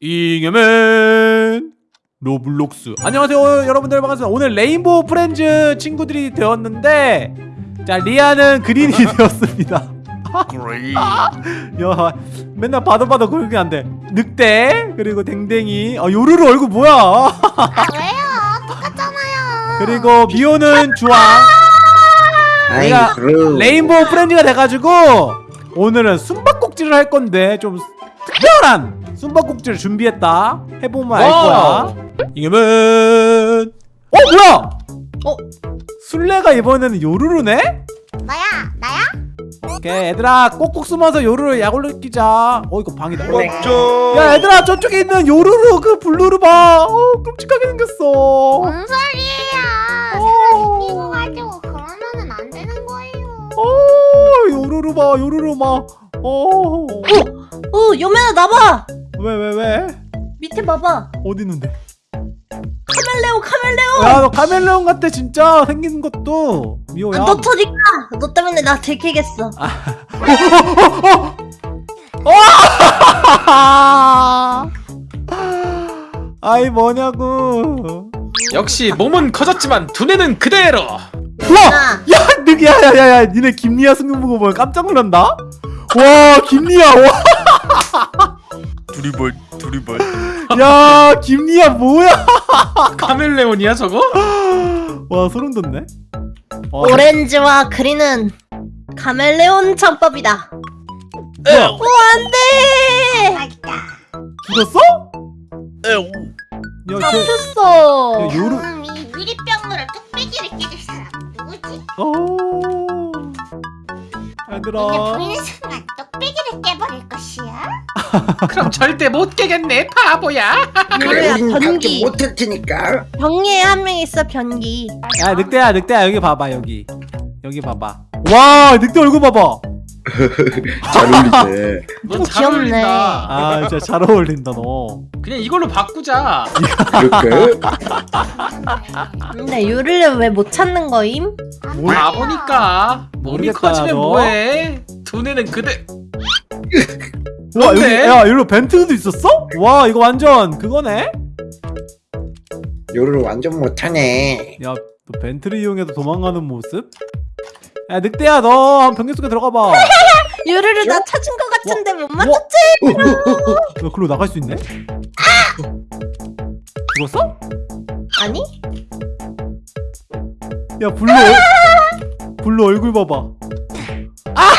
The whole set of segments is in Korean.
잉여맨. 로블록스. 안녕하세요 여러분들. 반갑습니다. 오늘 레인보우 프렌즈 친구들이 되었는데 자 리아는 그린이 되었습니다. 야 맨날 봐도 봐도 그렇게 안돼. 늑대 그리고 댕댕이. 아 요루루 얼굴 뭐야? 아 왜요? 똑같잖아요. 그리고 미호는 주황. 내가 레인보우 프렌즈가 돼가지고 오늘은 숨바꼭질을 할 건데 좀 특별한 숨바꼭질을 준비했다 해보면 알 거야 이겨면 어 뭐야 어? 술래가 이번에는 요루루네? 나야 나야? 오케이 얘들아 꼭꼭 숨어서 요루루 약올로 끼자 어 이거 방이다 어, 맞죠 야 얘들아 저쪽에 있는 요루루 그 블루루 봐 어, 끔찍하게 생겼어 뭔 소리예요? 어. 생기고 가지고 그러면은 안 되는 거예요. 어 요루루 봐 요루루 봐어 어, 여매나 나봐. 왜 왜 왜? 밑에 봐봐. 어디 있는데? 카멜레온, 카멜레온. 야 너 카멜레온 같아 진짜 생긴 것도 미호야 아, 너 터니까. 너 때문에 나 들키겠어. 아이 뭐냐고 역시 몸은 커졌지만 두뇌는 그대로 나. 야 늑, 야야야야 니네 김리아 승근 보고 보면 깜짝 놀란다 와 김리아 두리벌 두리벌 와야 김리아 뭐야 카멜레온이야 저거? 와 소름 돋네 와, 오렌지와 그린은 카멜레온 창법이다. 뭐야 오, 안 돼. 맛있다. 죽었어? 야쟤 잡혔어. 야, 요루 그럼 이 유리병으로 뚝배기를 깨줄 사람 누구지? 어 근데 얘들아 보이는 순간 뚝배기를 깨버릴 것이야. 그럼 절대 못 깨겠네 바보야 우린 밖에 변기. 못할 테니까 변기에 한 명 있어, 변기. 야 늑대야 늑대야 여기 봐봐 여기 여기 봐봐 와 늑대 얼굴 봐봐 잘 어울리네 넌잘 귀엽네. 어울린다 아 진짜 잘 어울린다 너 그냥 이걸로 바꾸자 그럴까? 근데 요루를 왜 못 찾는 거임? 안 뭘-. 바보니까 몸이 모르겠다, 커지면 너. 뭐해 두뇌는 그대 와 여기? 야 여기로 벤트도 있었어? 와 이거 완전 그거네? 요를 완전 못하네 야 너 벤트를 이용해서 도망가는 모습? 야 늑대야 너 변기 속에 들어가봐 요루를 나 찾은 거 같은데 못 와. 맞췄지? 야 글로 나갈 수 있네? 죽었어? 아니? 야 블루 얼- 블루 얼굴 봐봐 아!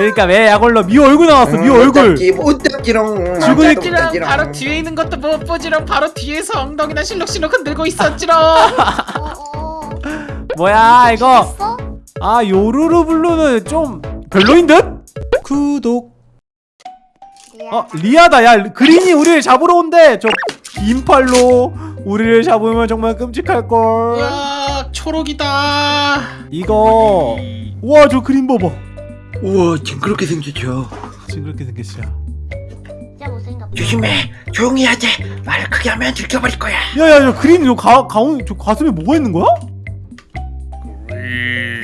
그러니까 왜 약올러 미호 얼굴 나왔어 미호 얼굴. 못 잡기롱 죽을 랑 바로 뒤에 있는 것도 못 보지롱 바로 뒤에서 엉덩이나 실룩실룩 흔들고 있었지롱. 어, 어. 뭐야 이거? 아 요루루 블루는 좀 별로인 듯? 구독. 리아. 어 리아다. 야 그린이 우리를 잡으러 온대. 저 인팔로 우리를 잡으면 정말 끔찍할걸. 우와 초록이다. 이거. 우와 저 그린 봐봐 우와 징그럽게 생겼죠 징그럽게 생겼어 진짜 못생겼다. 조심해 조용히 하자 말 크게 하면 들켜버릴 거야 야야 야 그린 저 가, 가운 저 가슴에 뭐가 있는 거야?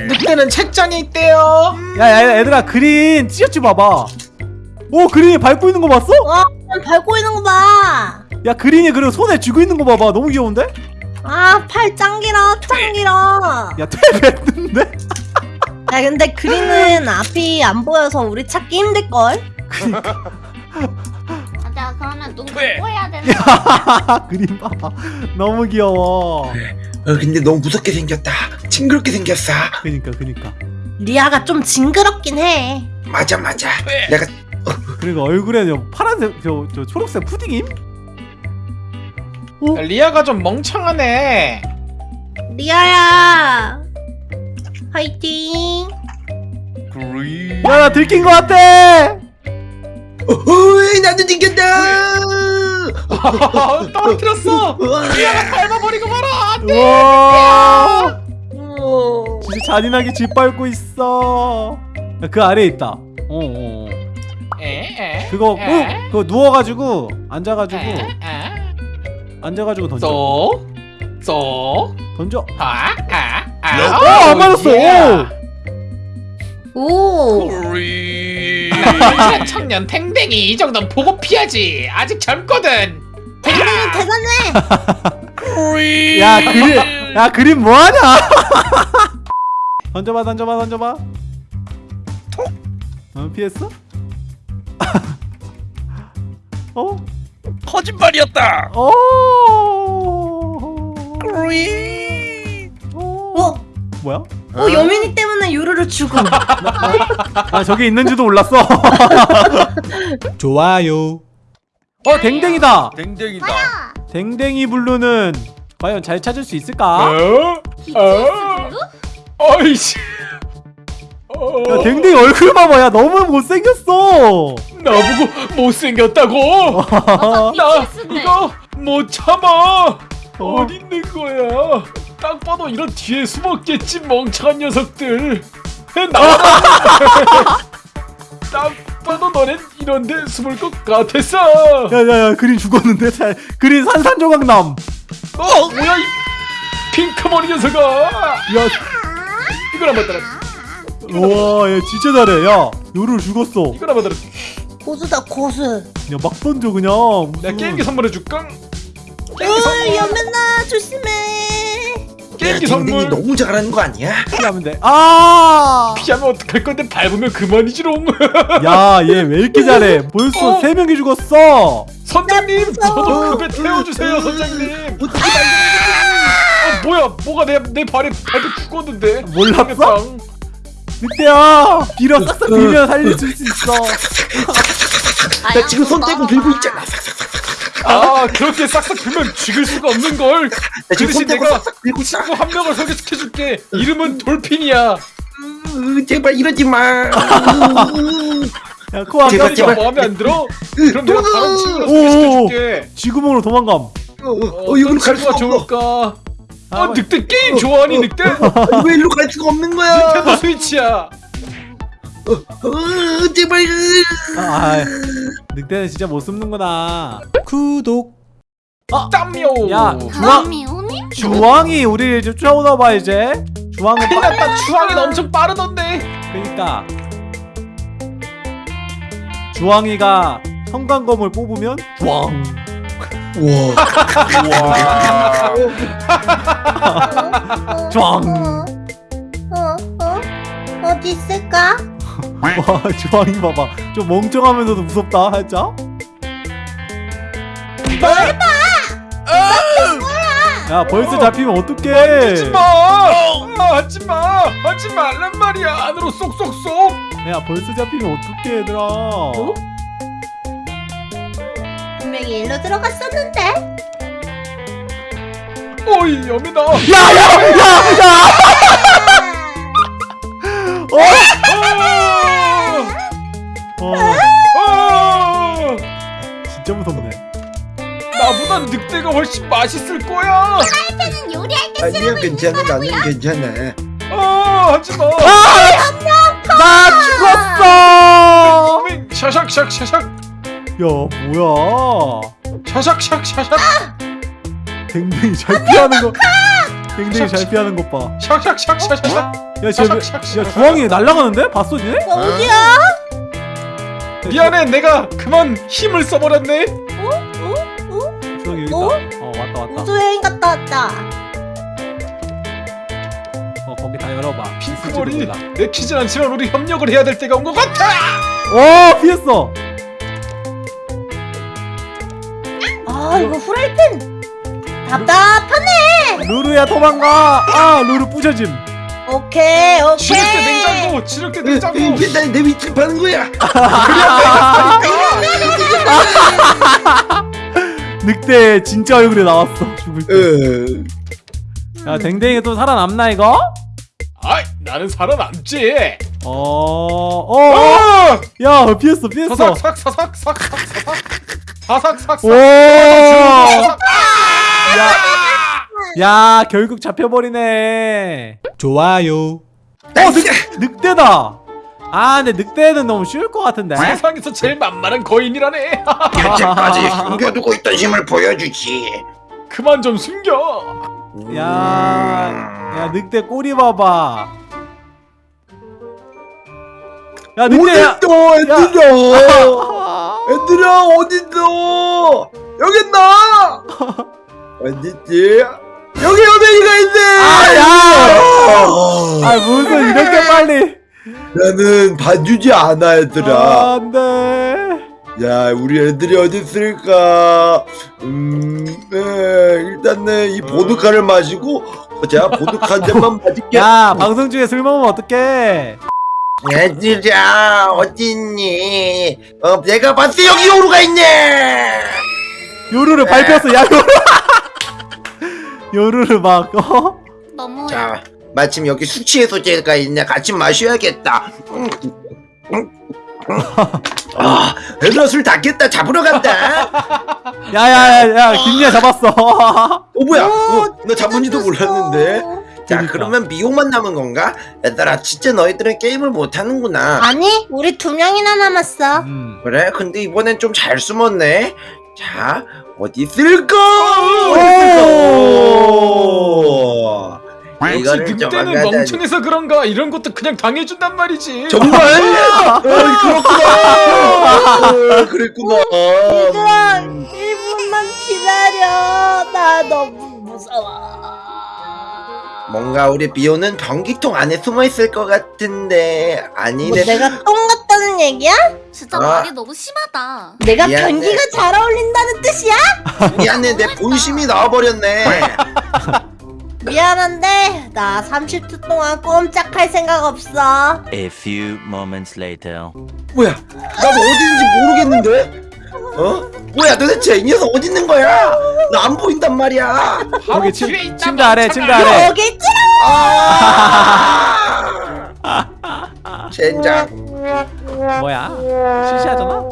늑대는 책장에 있대요 야야 얘들아 그린 찢었지 봐봐 오 그린이 밟고 있는 거 봤어? 와, 밟고 있는 거 봐. 야 그린이 그리고 손에 쥐고 있는 거 봐봐 너무 귀여운데? 아, 팔짱 길어, 짱 길어. 야 퇴배했는데? 야, 근데 그린은 앞이 안 보여서 우리 찾기 힘들걸? 맞아 그러면 눈 왜? 감고 해야 되는 거. 그린 봐봐 너무 귀여워 어 근데 너무 무섭게 생겼다 징그럽게 생겼어 그니까 그니까 리아가 좀 징그럽긴 해. 맞아 맞아 왜? 내가 그리고 얼굴에 저 파란색 저, 저 초록색 푸딩임? 리아가 좀 멍청하네 리아야. 화이팅. 야나 들킨 거 같아! 어이 나도 생겼다! 떨어뜨렸어! 리아가 밟아버리고 말아! 와. 오. 진짜 잔인하게 짓밟고 있어. 야, 그 아래에 있다. 어어 에에? 그거 꼭 에? 그거 누워가지고 앉아가지고 에? 앉아가지고 던져. 쏘 쏘, 던져. 아, 아, 아. 어, 안 맞았어. 예. 오. 우리 이런 청년 탱탱이 이 정도는 보고 피하지 아직 젊거든 댕댕이 대단해. 야 그림 야 그림 뭐하냐 던져봐 던져봐 던져봐 어 피했어? 어? 거짓말이었다. 어? 어, 뭐야? 어 여민이 때문에 요루루 죽음. 아 저기 있는지도 몰랐어. 좋아요. 어 댕댕이다. 댕댕이다. 댕댕이 블루는 과연 잘 찾을 수 있을까? 어? BTS 어이씨. 야 댕댕이 얼굴 봐봐 야 너무 못생겼어. 나보고 못생겼다고? 나 이거 못 참아. 어디 있는 거야 딱 봐도 이런 뒤에 숨었겠지 멍청한 녀석들. 나와 딱 봐도 너넨 이런데 숨을 것 같았어. 야야야 그린 죽었는데? 잘 그린 산산조각남. 어 뭐야 이 핑크머리 녀석아. 야 이걸 한번 따라. 우와 얘 진짜 잘해. 야 요루 죽었어. 이걸 한번 따라. 고수다 고수. 야막 던져 그냥. 내가 게임기 선물해줄까? 어 게임기 선물. 여민아 조심해. 야 댕댕이 선물. 너무 잘하는 거 아니야? 피하면 돼아야얘 피하면 어떡할 건데? 밟으면 그만이지롱. 왜 이렇게 잘해? 벌써 어. 세 명이 죽었어. 선장님. 저도 급에 태워주세요 선장님. 어 뭐야? 뭐가 내, 내 발에 밟혀 죽었는데? 몰랐어? 늑대야 빌어 싹싹 빌면 살려줄 수 있어. 나 지금 손 떼고 들고 있잖아. 아 그렇게 싹싹 들면 죽일 수가 없는걸 나그 대신 내가. 친구 한 명을 소개시켜줄게 이름은 돌핀이야 으, 제발 이러지 마. 야 코아 제발, 제발. 마음에 안 들어? 그럼 내가 다른 친구를 오. 소개시켜줄게 쥐구멍으로 도망감 어, 어, 어, 어떤 이걸로 갈 친구가 수가 없어. 좋을까 아, 어 늑대 게임 좋아하니 늑대? 왜 일로 갈 수가 없는 거야? 닌텐도 스위치야 어, 제발. 아, 아 늑대는 진짜 못 숨는구나 구독 땀요 야, 그 주황? 주황이 우리를 좀 쫓아오나봐 이제 주황은 큰일 빠... 났다 주황이 엄청 빠르던데 그니까 주황이가 형광검을 뽑으면 주황 와. 짱. 어, 어, 어, 어디 있을까? 와 주황이 봐봐. 좀 멍청하면서도 무섭다 살짝? 야 벌써 잡히면 어떡해? 하지마! 아, 하지마! 하지 말란 말이야 안으로 쏙쏙쏙! 야 벌써 잡히면 어떡해 얘들아. 분명히 일로 들어갔었는데. 어이 여민아 야야야야! 어 아, 진짜 무섭네. 나보단 늑대가 훨씬 맛있을 거야. 는 요리할 때 아니야 괜찮아? 나는 괜찮아. 아 하지마. 나 죽었어! 어민 샤샥 샥 샤샥. 야 뭐야? 샤샥 샥 샤샥. 댕댕이 잘 피하는 거 댕댕이 잘 피하는 것 봐. 샥샥 샥 샤샥. 야, 쟤, 샥, 샥, 샥. 야, 주황이 날아가는데? 봤어, 니네? 어디야? 미안해 내가 그만 힘을 써버렸네 어? 어? 여기 어? 있다. 어, 왔다, 왔다. 우주 여행 갔다 왔다. 어, 거기 다 열어봐. 몰라. 내키진 않지만 우리 협력을 해야 될 때가 온 것 같아 오, 피했어. 아 이거 후라이팬. 답답하네. 루루야, 도망가. 아, 루루 부셔짐. 오케이 오케이. 지력대 냉장고 지력대 냉장고 맨날 내 위치 파는 거야. 늑대 진짜 얼굴에 나왔어. 죽을 때. 어. 야, 댕댕이가 또 살아남나, 이거? 아이 나는 살아남지 어, 어, 어. 아! 야, 피했어, 피했어. 사삭 사삭 사삭 사삭 사삭 사삭 오! 사삭 야, 야, 결국 잡혀버리네. 좋아요. 어, 늑, 늑대다. 아, 근데 늑대는 너무 쉬울 것 같은데. 세상에서 제일 만만한 거인이라네 여태까지 숨겨두고 있던 힘을 보여주지. 그만 좀 숨겨 야, 야, 늑대 꼬리 봐봐. 야 늑대야 어딨어 애들아 아, 애들아 어딨어 여기 있나 어딨지 여기 연예인가 있네! 아야! 아, 아 무슨 이렇게 빨리. 나는 봐주지 않아 아, 얘들아. 안 돼. 야 우리 애들이 어디 있을까? 음 에, 일단은 이 보드카를 마시고 자. 보드카 한 잔만 마실게. 야 방송 중에 술 먹으면 어떡해? 얘들아 어딨니? 어 내가 봤을 때 여기 요루가 있네. 요루를 밟혔어 야 요루 요루를 막 어? 너무 자 마침 여기 숙취 해소제가 있네. 같이 마셔야겠다. 음, 음, 음. 아 얘들아 술 닫겠다. 잡으러 간다. 야야야야 김리아 잡았어. 어 뭐야? 오, 어, 나 잡은지도. 몰랐는데. 자 그러니까. 그러면 미용만 남은 건가? 얘들아 진짜 너희들은 게임을 못하는구나. 아니 우리 두 명이나 남았어. 음. 그래? 근데 이번엔 좀 잘 숨었네 자 어디 있을까. 역시 이거를 늑대는 정확하게 멍청해서 그런가? 이런 것도 그냥 당해준단 말이지. 정말? 어, 그렇구나. 어, 그랬구나. 얘들아 음. 1분만 기다려. 나 너무 무서워. 뭔가 우리 비오는 변기통 안에 숨어 있을 것 같은데 뭐 아니네 내가 똥 같다는 얘기야? 진짜 아. 말이 너무 심하다. 내가 미안해. 변기가 잘 어울린다는 뜻이야? 미안해 내 본심이 나와버렸네 미안한데 나 30초 동안 꼼짝할 생각 없어 A few moments later. 뭐야 나도 어디인지 모르겠는데 어? 뭐야 도대체 이 녀석 어디 있는 거야 나 안 보인단 말이야 거기 침, 있다 침대 아래 침대. 아래 여기 있지? 아 젠장 뭐야? 시시하잖아?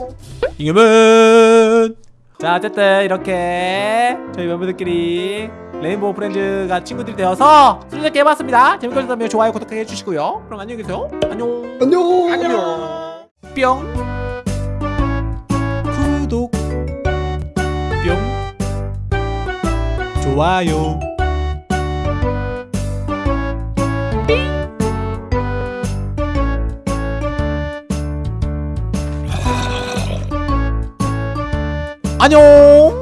이겨면 자 어쨌든 이렇게 저희 멤버들끼리 레인보우 프렌즈가 친구들이 되어서 수리잡기 해봤습니다. 재밌게 보셨다면 좋아요 구독하기 해주시고요. 그럼 안녕히 계세요. 안녕. 안녕. 안녕. 뿅. 구독. 뿅. 좋아요 안녕